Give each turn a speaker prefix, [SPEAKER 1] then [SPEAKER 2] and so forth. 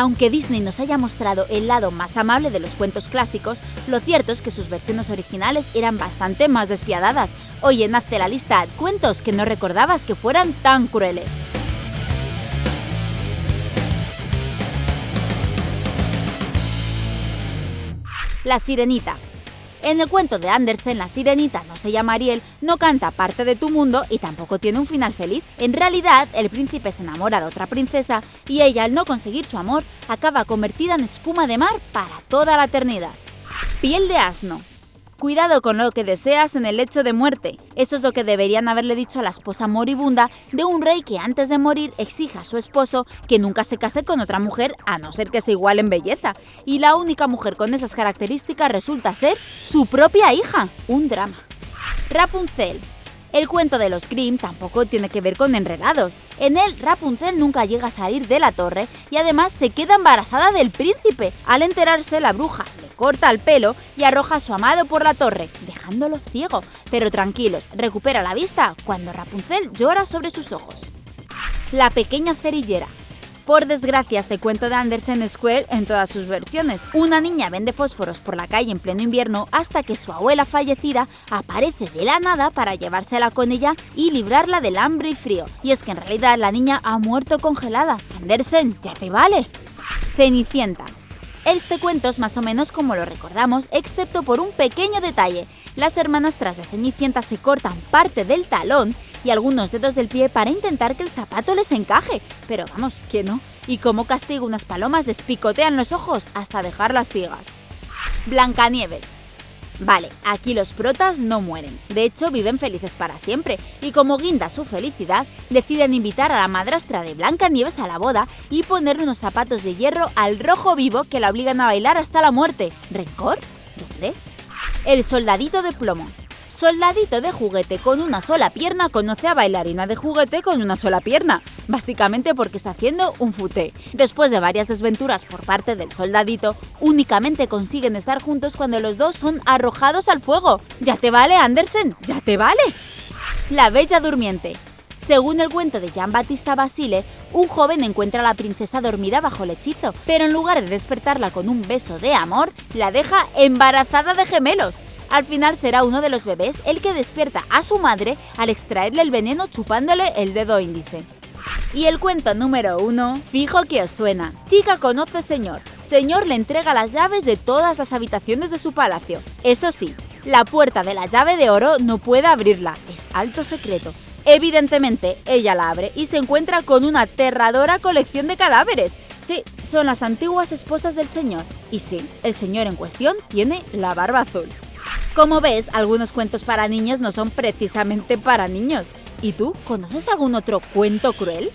[SPEAKER 1] Aunque Disney nos haya mostrado el lado más amable de los cuentos clásicos, lo cierto es que sus versiones originales eran bastante más despiadadas. Oye, hazte la lista cuentos que no recordabas que fueran tan crueles. La Sirenita en el cuento de Andersen, la sirenita no se llama Ariel, no canta parte de tu mundo y tampoco tiene un final feliz. En realidad, el príncipe se enamora de otra princesa y ella, al no conseguir su amor, acaba convertida en espuma de mar para toda la eternidad. Piel de asno. Cuidado con lo que deseas en el lecho de muerte. Eso es lo que deberían haberle dicho a la esposa moribunda de un rey que antes de morir exija a su esposo que nunca se case con otra mujer a no ser que se igual en belleza. Y la única mujer con esas características resulta ser su propia hija. Un drama. Rapunzel. El cuento de los Grimm tampoco tiene que ver con enredados. En él, Rapunzel nunca llega a salir de la torre y además se queda embarazada del príncipe. Al enterarse, la bruja corta el pelo y arroja a su amado por la torre, dejándolo ciego. Pero tranquilos, recupera la vista cuando Rapunzel llora sobre sus ojos. La pequeña cerillera. Por desgracia, este cuento de Andersen Square en todas sus versiones. Una niña vende fósforos por la calle en pleno invierno hasta que su abuela fallecida aparece de la nada para llevársela con ella y librarla del hambre y frío. Y es que en realidad la niña ha muerto congelada. Andersen, ya te vale. Cenicienta. Este cuento es más o menos como lo recordamos, excepto por un pequeño detalle. Las hermanas tras de Cenicienta se cortan parte del talón y algunos dedos del pie para intentar que el zapato les encaje. Pero vamos, que no. Y como castigo unas palomas despicotean los ojos hasta dejarlas ciegas. Blancanieves. Vale, aquí los protas no mueren, de hecho viven felices para siempre, y como guinda su felicidad, deciden invitar a la madrastra de Blancanieves a la boda y ponerle unos zapatos de hierro al rojo vivo que la obligan a bailar hasta la muerte. ¿Rencor? ¿Dónde? El soldadito de plomo. Soldadito de juguete con una sola pierna conoce a bailarina de juguete con una sola pierna, básicamente porque está haciendo un futé. Después de varias desventuras por parte del soldadito, únicamente consiguen estar juntos cuando los dos son arrojados al fuego. ¿Ya te vale, Andersen? ¿Ya te vale? La Bella Durmiente. Según el cuento de Jean Battista Basile, un joven encuentra a la princesa dormida bajo el hechizo, pero en lugar de despertarla con un beso de amor, la deja embarazada de gemelos. Al final será uno de los bebés el que despierta a su madre al extraerle el veneno chupándole el dedo índice. Y el cuento número uno, fijo que os suena. Chica conoce señor. Señor le entrega las llaves de todas las habitaciones de su palacio. Eso sí, la puerta de la llave de oro no puede abrirla, es alto secreto. Evidentemente, ella la abre y se encuentra con una aterradora colección de cadáveres. Sí, son las antiguas esposas del señor. Y sí, el señor en cuestión tiene la barba azul. Como ves, algunos cuentos para niños no son precisamente para niños. ¿Y tú conoces algún otro cuento cruel?